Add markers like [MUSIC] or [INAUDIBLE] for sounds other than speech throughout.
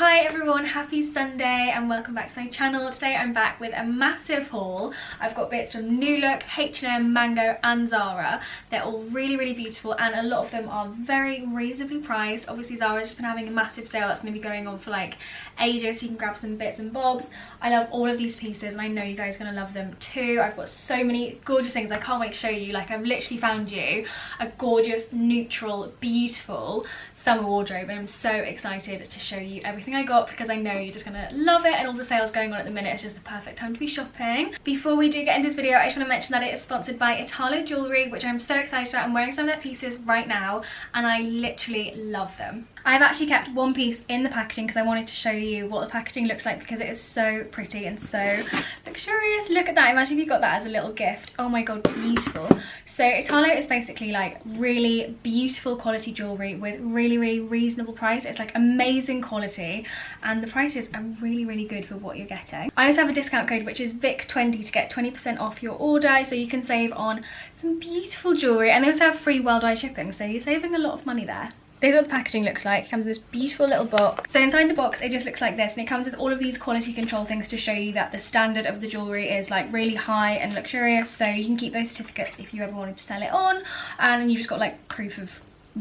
Hi everyone, happy Sunday and welcome back to my channel. Today I'm back with a massive haul. I've got bits from New Look, H&M, Mango and Zara. They're all really, really beautiful and a lot of them are very reasonably priced. Obviously Zara's just been having a massive sale that's going to be going on for like ages so you can grab some bits and bobs. I love all of these pieces and I know you guys are going to love them too. I've got so many gorgeous things I can't wait to show you. Like I've literally found you a gorgeous, neutral, beautiful summer wardrobe and I'm so excited to show you everything I got because I know you're just to love it and all the sales going on at the minute is just the perfect time to be shopping. Before we do get into this video I just want to mention that it is sponsored by Italo Jewellery which I'm so excited about. I'm wearing some of their pieces right now and I literally love them. I've actually kept one piece in the packaging because I wanted to show you what the packaging looks like because it is so pretty and so luxurious. Look at that. Imagine if you got that as a little gift. Oh my god, beautiful. So Italo is basically like really beautiful quality jewellery with really, really reasonable price. It's like amazing quality and the prices are really, really good for what you're getting. I also have a discount code which is VIC20 to get 20% off your order so you can save on some beautiful jewellery and they also have free worldwide shipping so you're saving a lot of money there. This is what the packaging looks like. It comes in this beautiful little box. So inside the box, it just looks like this. And it comes with all of these quality control things to show you that the standard of the jewellery is like really high and luxurious. So you can keep those certificates if you ever wanted to sell it on. And you've just got like proof of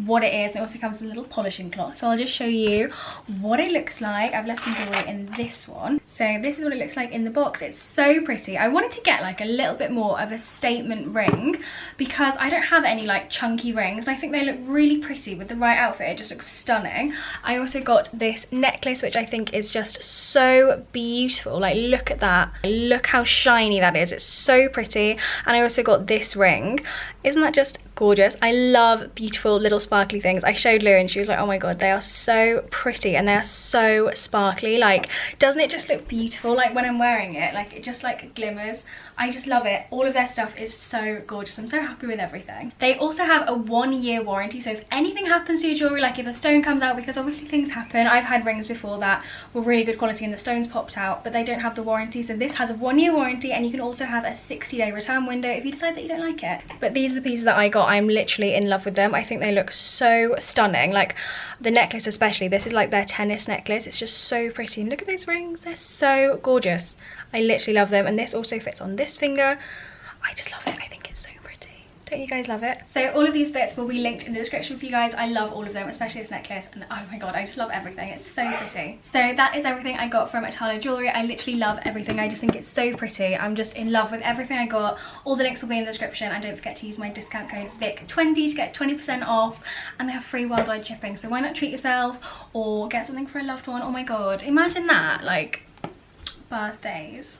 what it is. It also comes with a little polishing cloth. So I'll just show you what it looks like. I've left some jewellery in this one. So this is what it looks like in the box. It's so pretty. I wanted to get like a little bit more of a statement ring because I don't have any like chunky rings. I think they look really pretty with the right outfit. It just looks stunning. I also got this necklace which I think is just so beautiful. Like look at that. Look how shiny that is. It's so pretty. And I also got this ring. Isn't that just gorgeous? I love beautiful little sparkly things. I showed Lou and she was like, oh my god, they are so pretty and they are so sparkly. Like, doesn't it just look beautiful? Like when I'm wearing it, like it just like glimmers. I just love it. All of their stuff is so gorgeous. I'm so happy with everything. They also have a one year warranty. So if anything happens to your jewelry, like if a stone comes out, because obviously things happen. I've had rings before that were really good quality and the stones popped out, but they don't have the warranty. So this has a one year warranty and you can also have a 60 day return window if you decide that you don't like it. But these are the pieces that I got. I'm literally in love with them. I think they look so stunning. Like the necklace especially, this is like their tennis necklace. It's just so pretty. And look at those rings. They're so gorgeous. I literally love them. And this also fits on this finger. I just love it. I think it's so pretty. don't you guys love it? So all of these bits will be linked in the description for you guys. I love all of them, especially this necklace. And oh my god, I just love everything. It's so pretty. So that is everything I got from Italo Jewellery. I literally love everything. I just think it's so pretty. I'm just in love with everything I got. All the links will be in the description. And don't forget to use my discount code VIC20 to get 20% off. And they have free worldwide shipping. So why not treat yourself or get something for a loved one? Oh my god, imagine that. Like, birthdays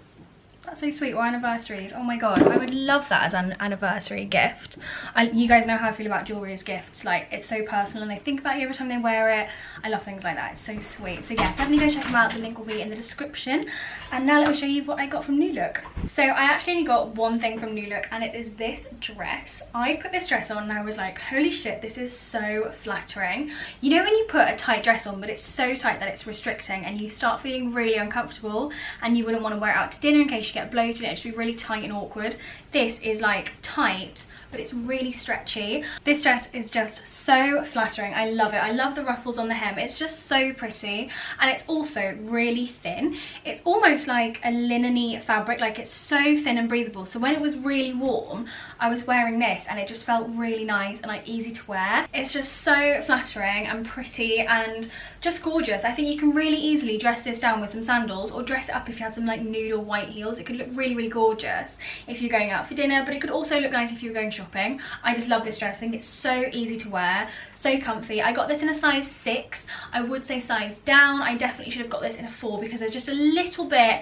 that's so sweet, or anniversaries. Oh my god, I would love that as an anniversary gift. I, you guys know how I feel about jewellery as gifts. Like, it's so personal and they think about you every time they wear it. I love things like that. It's so sweet. So yeah, definitely go check them out. The link will be in the description. And now let me show you what I got from New Look. So I actually only got one thing from New Look and it is this dress. I put this dress on and I was like, holy shit, this is so flattering. You know when you put a tight dress on, but it's so tight that it's restricting and you start feeling really uncomfortable and you wouldn't want to wear it out to dinner in case you get bloated and it should be really tight and awkward. This is like tight but it's really stretchy. This dress is just so flattering. I love it. I love the ruffles on the hem. It's just so pretty and it's also really thin. It's almost like a linen fabric, like it's so thin and breathable. So when it was really warm, I was wearing this and it just felt really nice and like easy to wear. It's just so flattering and pretty and just gorgeous. I think you can really easily dress this down with some sandals or dress it up if you had some like nude or white heels. It could look really, really gorgeous if you're going out for dinner, but it could also look nice if you were going shopping. I just love this dress. I think it's so easy to wear, so comfy. I got this in a size six. I would say size down. I definitely should have got this in a four because there's just a little bit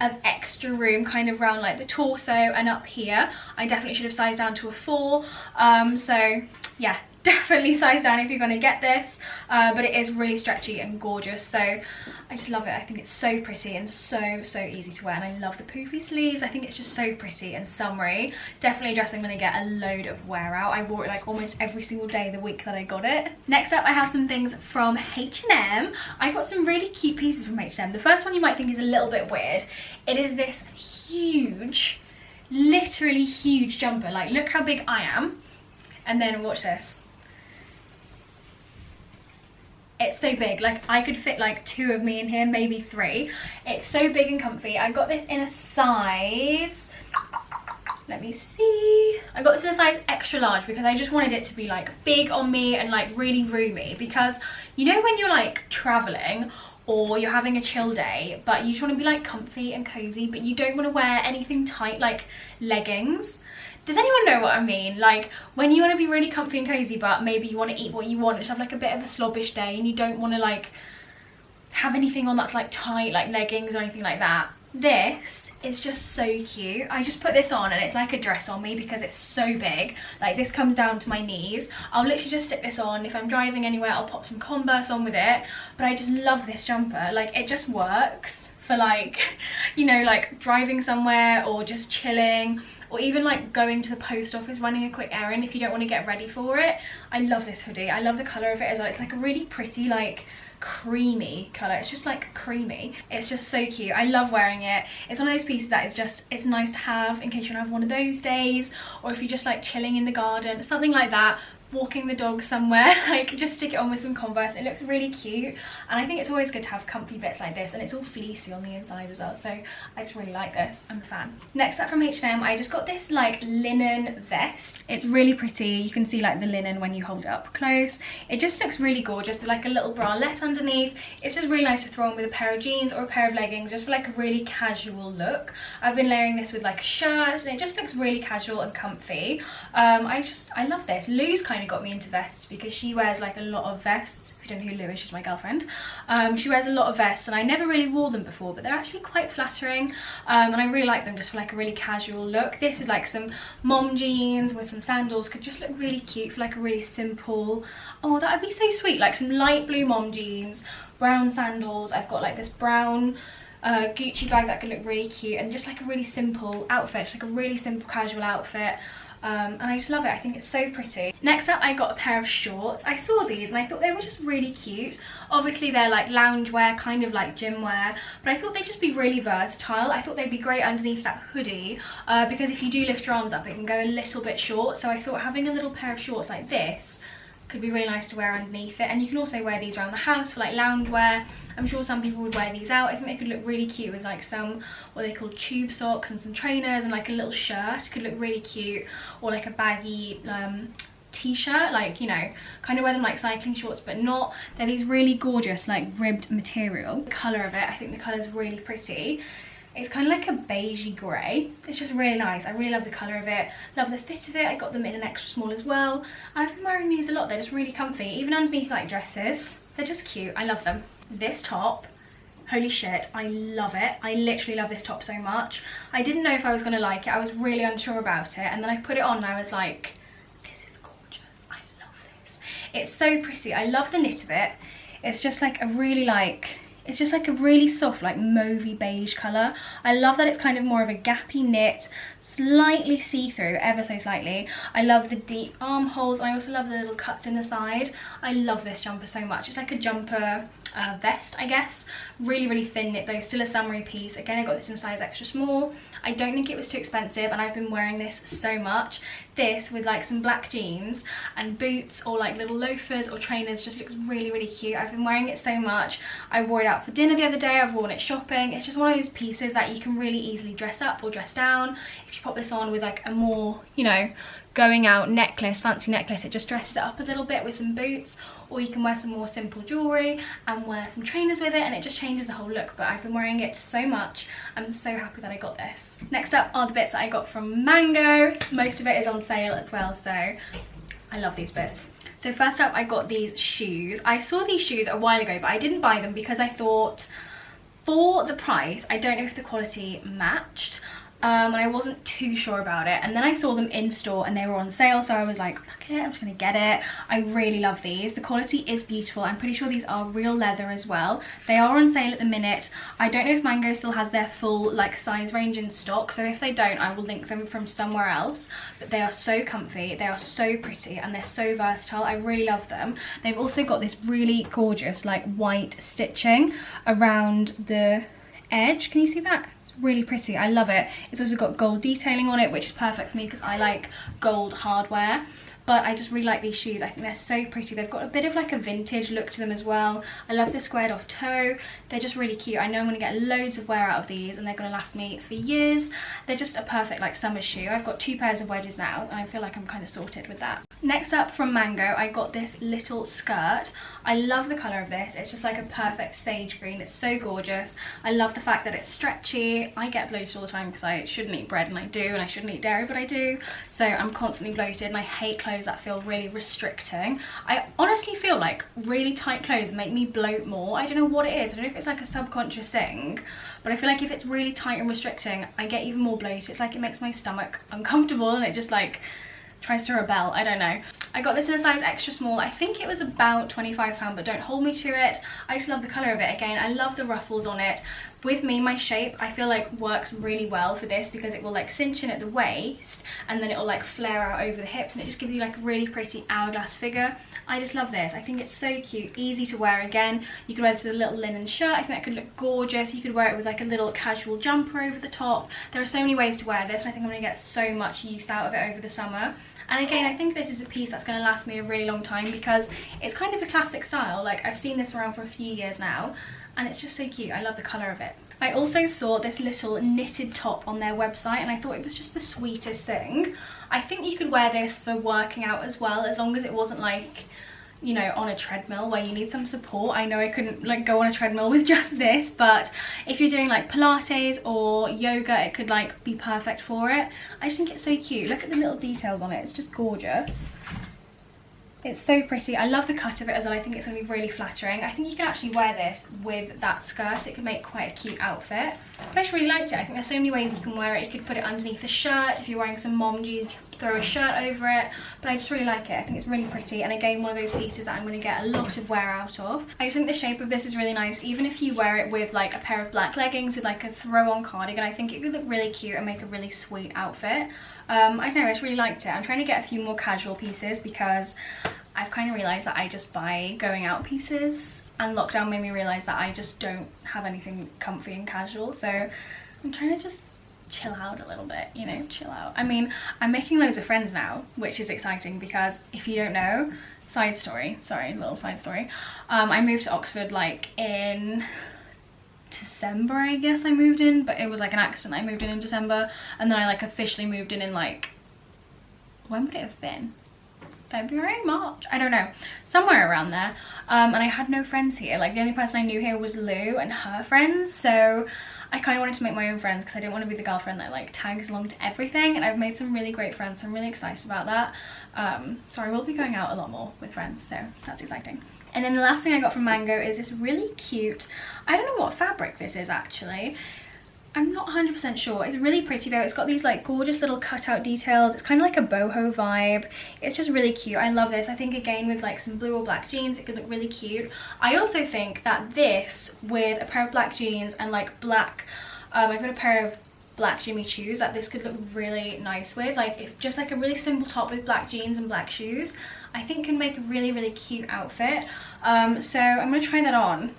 of extra room kind of around like the torso and up here. I definitely should have sized down to a four. Um, so yeah, [LAUGHS] definitely size down if you're going to get this uh, but it is really stretchy and gorgeous so I just love it. I think it's so pretty and so so easy to wear and I love the poofy sleeves. I think it's just so pretty and summery. Definitely a dress I'm going to get a load of wear out. I wore it like almost every single day the week that I got it. Next up I have some things from H&M I got some really cute pieces from H&M the first one you might think is a little bit weird. It is this huge literally huge jumper. Like look how big I am and then watch this. It's so big. Like I could fit like two of me in here maybe three. It's so big and comfy. I got this in a size let me see. I got this in a size extra large because I just wanted it to be like big on me and like really roomy. Because you know when you're like traveling or you're having a chill day but you just want to be like comfy and cozy but you don't want to wear anything tight like leggings does anyone know what I mean? Like when you want to be really comfy and cozy but maybe you want to eat what you want, just have like a bit of a slobbish day and you don't want to like have anything on that's like tight like leggings or anything like that. This is just so cute. I just put this on and it's like a dress on me because it's so big. Like this comes down to my knees. I'll literally just stick this on. If I'm driving anywhere, I'll pop some Converse on with it. But I just love this jumper. Like it just works for like, [LAUGHS] you know, like driving somewhere or just chilling or even like going to the post office running a quick errand if you don't want to get ready for it. I love this hoodie. I love the color of it as well. It's like a really pretty like creamy color. It's just like creamy. It's just so cute. I love wearing it. It's one of those pieces that is just it's nice to have in case you to have one of those days or if you're just like chilling in the garden something like that walking the dog somewhere [LAUGHS] like just stick it on with some converse. It looks really cute and i think it's always good to have comfy bits like this and it's all fleecy on the inside as well so i just really like this. I'm a fan. Next up from h&m i just got this like linen vest. It's really pretty. You can see like the linen when you hold it up close. It just looks really gorgeous like a little bralette underneath. It's just really nice to throw on with a pair of jeans or a pair of leggings just for like a really casual look. I've been layering this with like a shirt and it just looks really casual and comfy. Um i just i love this. Lou's kind of got me into vests because she wears like a lot of vests. If you don't know who Lou is, she's my girlfriend. Um, she wears a lot of vests and I never really wore them before, but they're actually quite flattering. Um, and I really like them just for like a really casual look. This is like some mom jeans with some sandals could just look really cute for like a really simple, oh, that would be so sweet. Like some light blue mom jeans, brown sandals. I've got like this brown uh, Gucci bag that could look really cute and just like a really simple outfit, just like a really simple casual outfit um, and I just love it. I think it's so pretty. Next up, I got a pair of shorts. I saw these and I thought they were just really cute. Obviously, they're like loungewear, kind of like gym wear, but I thought they'd just be really versatile. I thought they'd be great underneath that hoodie uh, because if you do lift your arms up, it can go a little bit short. So I thought having a little pair of shorts like this could be really nice to wear underneath it. And you can also wear these around the house for like lounge wear i'm sure some people would wear these out. I think they could look really cute with like some what they call tube socks and some trainers and like a little shirt could look really cute. Or like a baggy um, t-shirt like you know kind of wear them like cycling shorts but not. They're these really gorgeous like ribbed material. The color of it i think the color is really pretty it's kind of like a beigey grey. It's just really nice. I really love the colour of it. Love the fit of it. I got them in an extra small as well. I've been wearing these a lot. They're just really comfy. Even underneath like dresses. They're just cute. I love them. This top holy shit i love it i literally love this top so much i didn't know if i was going to like it i was really unsure about it and then i put it on and i was like this is gorgeous i love this it's so pretty i love the knit of it it's just like a really like it's just like a really soft, like mauvey beige colour. I love that it's kind of more of a gappy knit, slightly see-through, ever so slightly. I love the deep armholes. I also love the little cuts in the side. I love this jumper so much. It's like a jumper uh, vest, I guess. Really, really thin knit though, still a summery piece. Again, I got this in size extra small. I don't think it was too expensive and I've been wearing this so much. This with like some black jeans and boots or like little loafers or trainers just looks really, really cute. I've been wearing it so much. I wore it out for dinner the other day. I've worn it shopping. It's just one of those pieces that you can really easily dress up or dress down. If you pop this on with like a more, you know, going out necklace, fancy necklace, it just dresses it up a little bit with some boots or you can wear some more simple jewellery and wear some trainers with it and it just changes the whole look but I've been wearing it so much I'm so happy that I got this. Next up are the bits that I got from Mango. Most of it is on sale as well so I love these bits. So first up I got these shoes. I saw these shoes a while ago but I didn't buy them because I thought for the price I don't know if the quality matched um, and I wasn't too sure about it. And then I saw them in store and they were on sale so I was like fuck it I'm just gonna get it. I really love these. The quality is beautiful. I'm pretty sure these are real leather as well. They are on sale at the minute. I don't know if Mango still has their full like size range in stock so if they don't I will link them from somewhere else. But they are so comfy they are so pretty and they're so versatile. I really love them. They've also got this really gorgeous like white stitching around the edge. Can you see that it's really pretty. I love it. It's also got gold detailing on it which is perfect for me because i like gold hardware but I just really like these shoes. I think they're so pretty. They've got a bit of like a vintage look to them as well. I love the squared off toe. They're just really cute. I know I'm going to get loads of wear out of these and they're going to last me for years. They're just a perfect like summer shoe. I've got two pairs of wedges now and I feel like I'm kind of sorted with that. Next up from Mango, I got this little skirt. I love the colour of this. It's just like a perfect sage green. It's so gorgeous. I love the fact that it's stretchy. I get bloated all the time because I shouldn't eat bread and I do and I shouldn't eat dairy but I do. So I'm constantly bloated and I hate clothes that feel really restricting. I honestly feel like really tight clothes make me bloat more. I don't know what it is. I don't know if it's like a subconscious thing but I feel like if it's really tight and restricting I get even more bloated. It's like it makes my stomach uncomfortable and it just like tries to rebel i don't know i got this in a size extra small i think it was about 25 pound but don't hold me to it i just love the color of it again i love the ruffles on it with me my shape i feel like works really well for this because it will like cinch in at the waist and then it will like flare out over the hips and it just gives you like a really pretty hourglass figure. I just love this. I think it's so cute easy to wear again. You could wear this with a little linen shirt. I think that could look gorgeous. You could wear it with like a little casual jumper over the top. There are so many ways to wear this and i think i'm going to get so much use out of it over the summer and again, I think this is a piece that's going to last me a really long time because it's kind of a classic style. Like I've seen this around for a few years now and it's just so cute. I love the colour of it. I also saw this little knitted top on their website and I thought it was just the sweetest thing. I think you could wear this for working out as well as long as it wasn't like you know on a treadmill where you need some support. I know i couldn't like go on a treadmill with [LAUGHS] just this but if you're doing like pilates or yoga it could like be perfect for it. I just think it's so cute. Look at the little details on it. It's just gorgeous it's so pretty. I love the cut of it as well. I think it's going to be really flattering. I think you can actually wear this with that skirt. It could make quite a cute outfit. But I just really liked it. I think there's so many ways you can wear it. You could put it underneath a shirt. If you're wearing some mom jeans, you could throw a shirt over it. But I just really like it. I think it's really pretty. And again, one of those pieces that I'm going to get a lot of wear out of. I just think the shape of this is really nice. Even if you wear it with like a pair of black leggings with like a throw-on cardigan, I think it could look really cute and make a really sweet outfit. Um, I don't know, I just really liked it. I'm trying to get a few more casual pieces because I've kind of realised that I just buy going out pieces and lockdown made me realise that I just don't have anything comfy and casual. So I'm trying to just chill out a little bit you know chill out. I mean I'm making loads of friends now which is exciting because if you don't know side story sorry little side story. Um, I moved to Oxford like in December I guess I moved in but it was like an accident I moved in in December and then I like officially moved in in like when would it have been February, March, I don't know, somewhere around there. Um, and I had no friends here. Like the only person I knew here was Lou and her friends. So I kind of wanted to make my own friends because I didn't want to be the girlfriend that like tags along to everything. And I've made some really great friends. So I'm really excited about that. Um, so I will be going out a lot more with friends. So that's exciting. And then the last thing I got from Mango is this really cute, I don't know what fabric this is actually. I'm not 100% sure. It's really pretty though. It's got these like gorgeous little cutout details. It's kind of like a boho vibe. It's just really cute. I love this. I think again with like some blue or black jeans it could look really cute. I also think that this with a pair of black jeans and like black, um, I've got a pair of black Jimmy Choos that this could look really nice with. Like if just like a really simple top with black jeans and black shoes I think can make a really really cute outfit. Um, so I'm going to try that on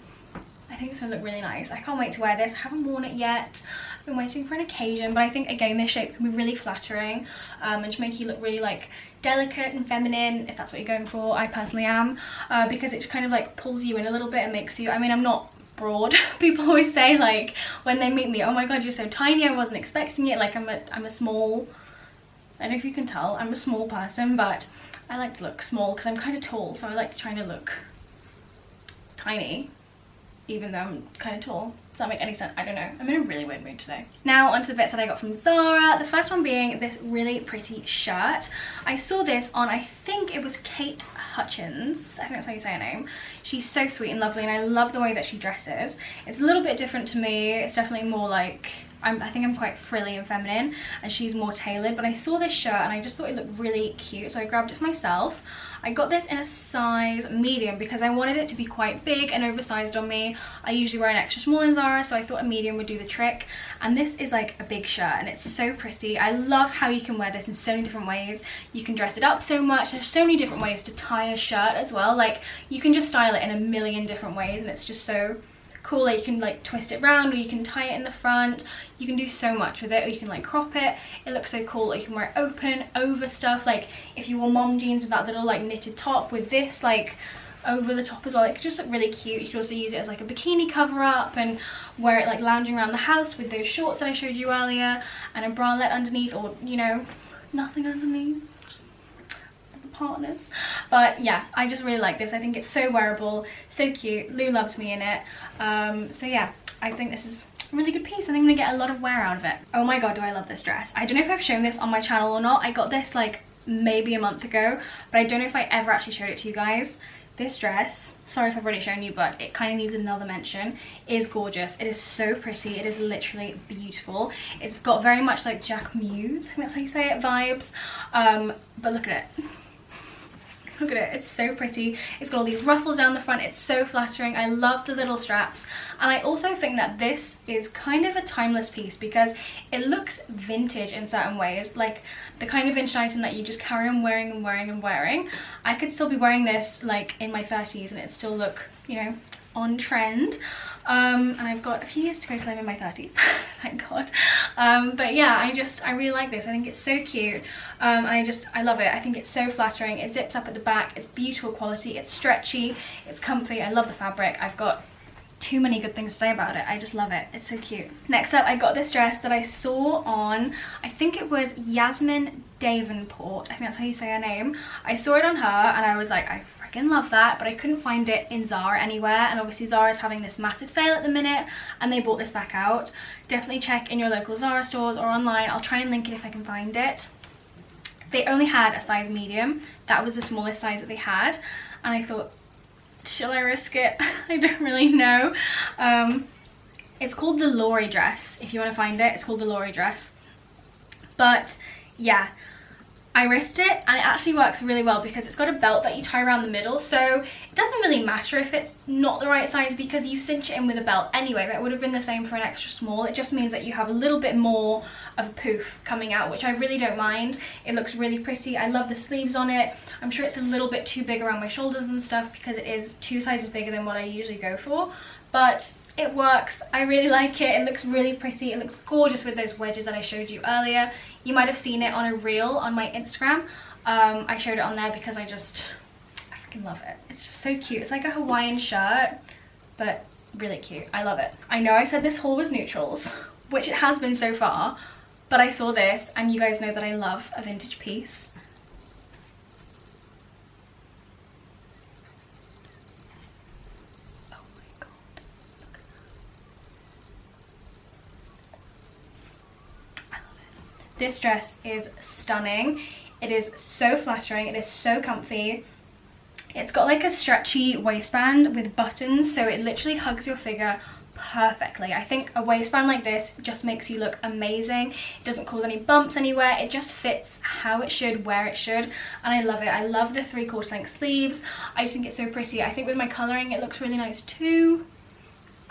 I think it's gonna look really nice. I can't wait to wear this. I haven't worn it yet. I've been waiting for an occasion, but I think again this shape can be really flattering um, and to make you look really like delicate and feminine if that's what you're going for. I personally am uh, because it just kind of like pulls you in a little bit and makes you, I mean I'm not broad. [LAUGHS] People always say like when they meet me, oh my god you're so tiny, I wasn't expecting it. Like I'm a, I'm a small, I don't know if you can tell, I'm a small person but I like to look small because I'm kind of tall so I like to try to look tiny even though I'm kind of tall. Does that make any sense? I don't know. I'm in a really weird mood today. Now onto the bits that I got from Zara. The first one being this really pretty shirt. I saw this on, I think it was Kate Hutchins. I think that's how you say her name. She's so sweet and lovely and I love the way that she dresses. It's a little bit different to me. It's definitely more like I'm, i think I'm quite frilly and feminine and she's more tailored but I saw this shirt and I just thought it looked really cute so I grabbed it for myself. I got this in a size medium because I wanted it to be quite big and oversized on me. I usually wear an extra small in Zara so I thought a medium would do the trick and this is like a big shirt and it's so pretty. I love how you can wear this in so many different ways. You can dress it up so much. There's so many different ways to tie a shirt as well. Like you can just style it in a million different ways and it's just so cool. Like you can like twist it around or you can tie it in the front. You can do so much with it or you can like crop it. It looks so cool. You can wear it open, over stuff. Like if you wore mom jeans with that little like knitted top with this like over the top as well. It could just look really cute. You could also use it as like a bikini cover up and wear it like lounging around the house with those shorts that I showed you earlier and a bralette underneath or, you know, nothing underneath partners. But yeah i just really like this. I think it's so wearable so cute. Lou loves me in it. Um, so yeah i think this is a really good piece and i'm gonna get a lot of wear out of it. Oh my god do i love this dress. I don't know if i've shown this on my channel or not. I got this like maybe a month ago but i don't know if i ever actually showed it to you guys. This dress sorry if i've already shown you but it kind of needs another mention is gorgeous. It is so pretty. It is literally beautiful. It's got very much like Jacquemus i think that's how you say it vibes. Um but look at it Look at it, it's so pretty. It's got all these ruffles down the front. It's so flattering. I love the little straps. And I also think that this is kind of a timeless piece because it looks vintage in certain ways. Like the kind of vintage item that you just carry on wearing and wearing and wearing. I could still be wearing this like in my 30s and it still look, you know, on trend um, and I've got a few years to go till I'm in my 30s [LAUGHS] thank god um, but yeah I just I really like this I think it's so cute um, and I just I love it I think it's so flattering it zips up at the back it's beautiful quality it's stretchy it's comfy I love the fabric I've got too many good things to say about it. I just love it. It's so cute. Next up, I got this dress that I saw on, I think it was Yasmin Davenport. I think that's how you say her name. I saw it on her and I was like, I freaking love that but I couldn't find it in Zara anywhere and obviously Zara's having this massive sale at the minute and they bought this back out. Definitely check in your local Zara stores or online I'll try and link it if I can find it. They only had a size medium that was the smallest size that they had and I thought shall I risk it? [LAUGHS] I don't really know. Um, it's called the Lori dress if you want to find it it's called the Lori dress. But yeah I risked it and it actually works really well because it's got a belt that you tie around the middle so it doesn't really matter if it's not the right size because you cinch it in with a belt anyway that would have been the same for an extra small. It just means that you have a little bit more of a poof coming out which I really don't mind. It looks really pretty. I love the sleeves on it. I'm sure it's a little bit too big around my shoulders and stuff because it is two sizes bigger than what I usually go for but it works. I really [LAUGHS] like it. It looks really pretty. It looks gorgeous with those wedges that i showed you earlier you might have seen it on a reel on my Instagram. Um, I showed it on there because I just, I freaking love it. It's just so cute. It's like a Hawaiian shirt, but really cute. I love it. I know I said this haul was neutrals, which it has been so far, but I saw this and you guys know that I love a vintage piece. This dress is stunning. It is so flattering. It is so comfy. It's got like a stretchy waistband with buttons, so it literally hugs your figure perfectly. I think a waistband like this just makes you look amazing. It doesn't cause any bumps anywhere. It just fits how it should, where it should, and I love it. I love the three quarter length sleeves. I just think it's so pretty. I think with my colouring it looks really nice too.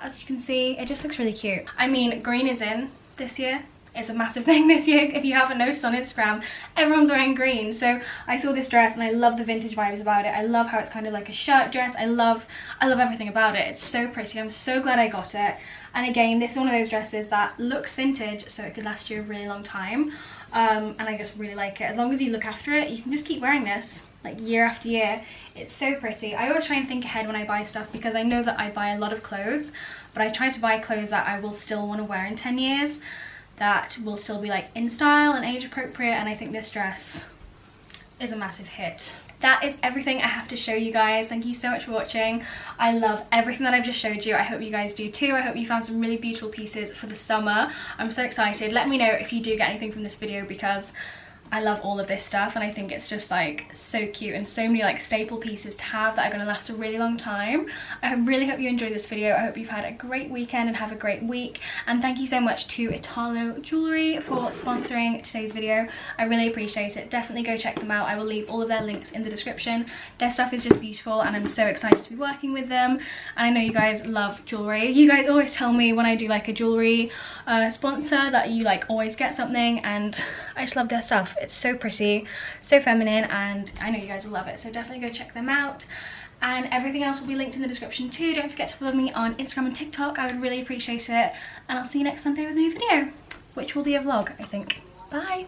As you can see, it just looks really cute. I mean, green is in this year it's a massive [LAUGHS] thing this year. If you haven't noticed on Instagram everyone's wearing green. So I saw this dress and I love the vintage vibes about it. I love how it's kind of like a shirt dress. I love I love everything about it. It's so pretty. I'm so glad I got it. And again this is one of those dresses that looks vintage so it could last you a really long time. Um, and I just really like it. As long as you look after it you can just keep wearing this like year after year. It's so pretty. I always try and think ahead when I buy stuff because I know that I buy a lot of clothes but I try to buy clothes that I will still want to wear in 10 years that will still be like in style and age appropriate and I think this dress is a massive hit. That is everything I have to show you guys. Thank you so much for watching. I love everything that I've just showed you. I hope you guys do too. I hope you found some really beautiful pieces for the summer. I'm so excited. Let me know if you do get anything from this video because I love all of this stuff and I think it's just like so cute and so many like staple pieces to have that are going to last a really long time. I really hope you enjoyed this video. I hope you've had a great weekend and have a great week and thank you so much to Italo Jewellery for sponsoring today's video. I really appreciate it. Definitely go check them out. I will leave all of their links in the description. Their stuff is just beautiful and I'm so excited to be working with them and I know you guys love jewellery. You guys always tell me when I do like a jewellery uh, sponsor that you like always get something and I just love their stuff. It's so pretty, so feminine, and I know you guys will love it. So definitely go check them out. and everything else will be linked in the description too. Don't forget to follow me on Instagram and TikTok. I would really appreciate it. And I'll see you next Sunday with a new video, which will be a vlog, I think. Bye.